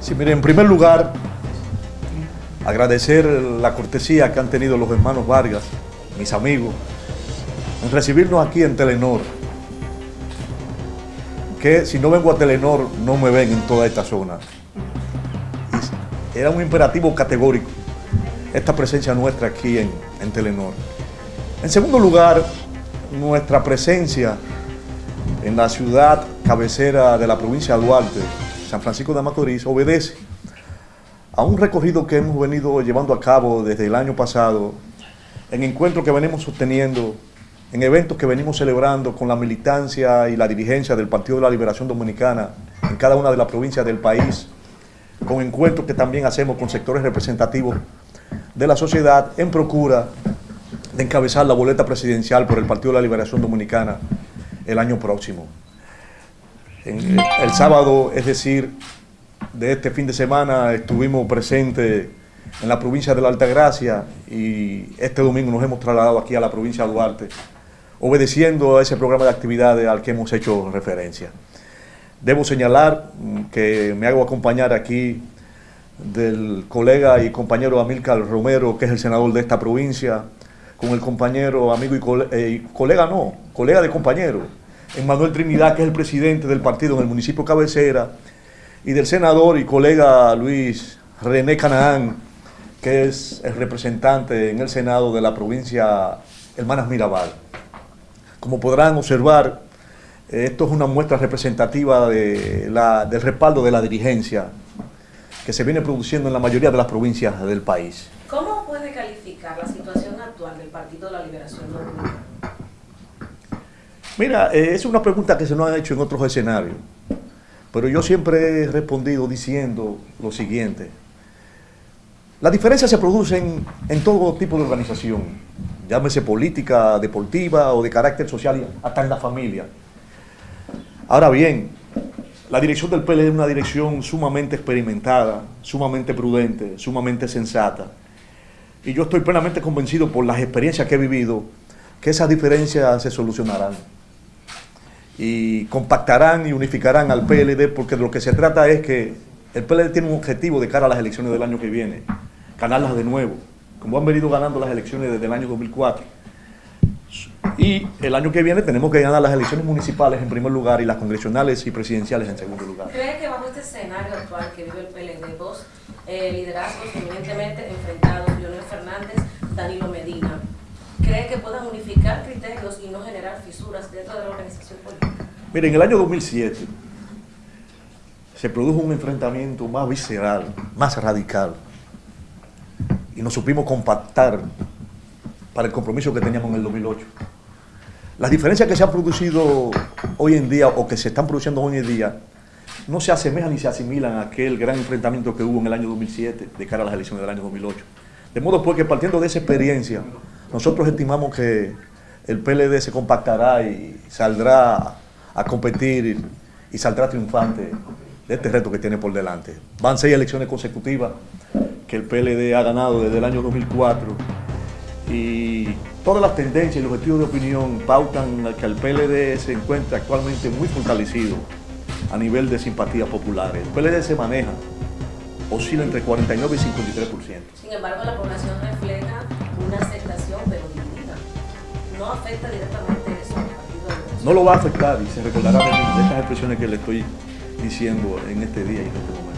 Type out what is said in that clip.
Sí, mire, en primer lugar, agradecer la cortesía que han tenido los hermanos Vargas, mis amigos, en recibirnos aquí en Telenor. Que si no vengo a Telenor, no me ven en toda esta zona. Era un imperativo categórico esta presencia nuestra aquí en, en Telenor. En segundo lugar, nuestra presencia en la ciudad cabecera de la provincia de Duarte, San Francisco de Macorís, obedece a un recorrido que hemos venido llevando a cabo desde el año pasado, en encuentros que venimos sosteniendo, en eventos que venimos celebrando con la militancia y la dirigencia del Partido de la Liberación Dominicana en cada una de las provincias del país, con encuentros que también hacemos con sectores representativos de la sociedad en procura de encabezar la boleta presidencial por el Partido de la Liberación Dominicana el año próximo. En, el sábado, es decir, de este fin de semana, estuvimos presentes en la provincia de la Altagracia y este domingo nos hemos trasladado aquí a la provincia de Duarte, obedeciendo a ese programa de actividades al que hemos hecho referencia. Debo señalar que me hago acompañar aquí del colega y compañero Amílcar Romero, que es el senador de esta provincia, con el compañero, amigo y, eh, colega, no, colega de compañero, Emmanuel Trinidad, que es el presidente del partido en el municipio Cabecera, y del senador y colega Luis René Canaán, que es el representante en el Senado de la provincia Hermanas Mirabal. Como podrán observar, esto es una muestra representativa del respaldo de la dirigencia que se viene produciendo en la mayoría de las provincias del país. ¿Cómo puede calificar la situación actual del Partido de la Liberación Dominicana? Mira, eh, es una pregunta que se nos ha hecho en otros escenarios, pero yo siempre he respondido diciendo lo siguiente. Las diferencias se producen en todo tipo de organización, llámese política, deportiva o de carácter social, hasta en la familia. Ahora bien, la dirección del PL es una dirección sumamente experimentada, sumamente prudente, sumamente sensata. Y yo estoy plenamente convencido por las experiencias que he vivido que esas diferencias se solucionarán. Y compactarán y unificarán al PLD porque de lo que se trata es que el PLD tiene un objetivo de cara a las elecciones del año que viene, ganarlas de nuevo, como han venido ganando las elecciones desde el año 2004 y el año que viene tenemos que ganar las elecciones municipales en primer lugar y las congresionales y presidenciales en segundo lugar. ¿Cree que bajo este escenario actual que vive el PLD, dos eh, liderazgos eminentemente enfrentados, Leonel Fernández, Danilo Medina, cree que puedan unificar criterios y no generar fisuras dentro de la organización política? Mire, en el año 2007 se produjo un enfrentamiento más visceral, más radical, y nos supimos compactar para el compromiso que teníamos en el 2008. Las diferencias que se han producido hoy en día o que se están produciendo hoy en día no se asemejan ni se asimilan a aquel gran enfrentamiento que hubo en el año 2007 de cara a las elecciones del año 2008. De modo pues que partiendo de esa experiencia, nosotros estimamos que el PLD se compactará y saldrá a competir y saldrá triunfante de este reto que tiene por delante. Van seis elecciones consecutivas que el PLD ha ganado desde el año 2004 y todas las tendencias y los objetivos de opinión pautan que el PLD se encuentra actualmente muy fortalecido a nivel de simpatías populares. El PLD se maneja, oscila entre 49 y 53%. Sin embargo, la población refleja una aceptación pero dividida. ¿No afecta directamente eso al partido? No lo va a afectar y se recordará de, estas expresiones que le estoy diciendo en este día y en este momento.